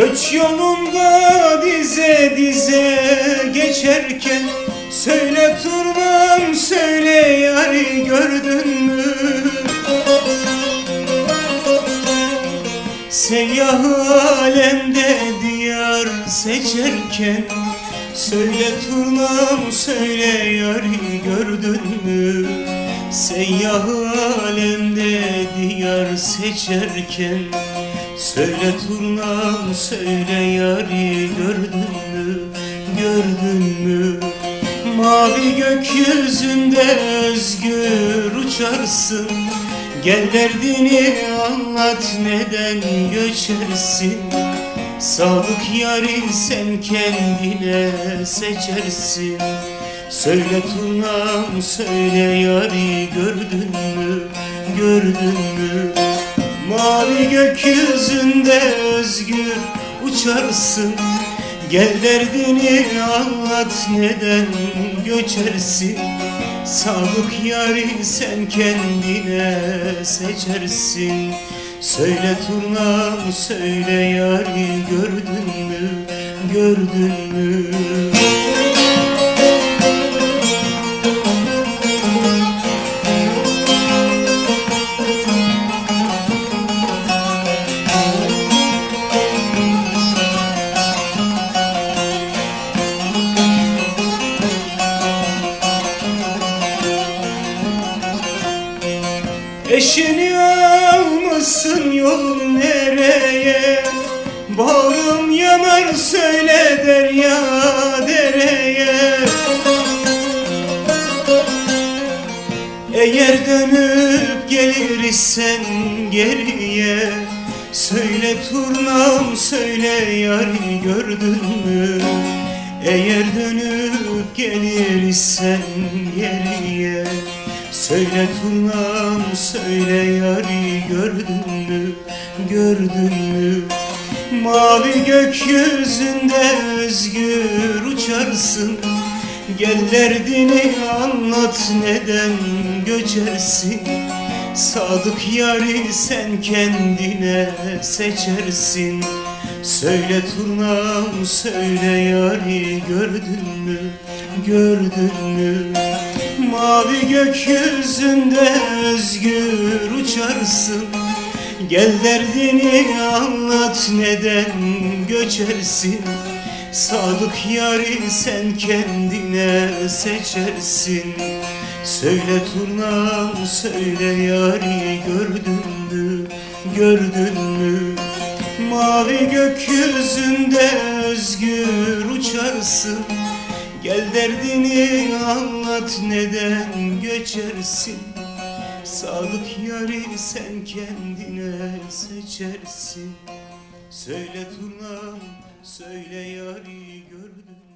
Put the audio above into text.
Göç yolunda dize dize geçerken Söyle turnam söyle yari gördün mü? Seyyah alemde diyar seçerken Söyle turnam söyle yari gördün mü? Seyyah alemde diyar seçerken Söyle turnam söyle yari gördün mü? Gördün mü? Mavi gökyüzünde özgür uçarsın. Gel derdini anlat neden göçersin? Sadık yari sen kendine seçersin. Söyle turnam söyle yari gördün mü? Gördün mü Mavi gökyüzünde özgür uçarsın. Gel derdini anlat neden göçersin? Sadık yari sen kendine seçersin. Söyle turnam söyle yari gördün mü gördün mü almışsın yolun nereye? Bağrım yanar söyle derya dereye. Eğer dönüp gelirsen geriye Söyle turnam söyle yari gördün mü? Eğer dönüp gelirsen geriye Söyle turnam söyle yari gördün mü? Gördün mü? Mavi gökyüzünde özgür uçarsın. Gel derdini anlat neden göçersin? Sadık yari sen kendine seçersin. Söyle turnam söyle yari gördün mü? Gördün mü Mavi gökyüzünde özgür uçarsın. Gel derdini anlat neden göçersin? Sadık yari sen kendine seçersin. Söyle turnam söyle yari gördün mü gördün mü? Mavi gökyüzünde özgür uçarsın Gel derdini anlat neden göçersin? Sadık yari sen kendine seçersin. Söyle turnam söyle yari gördün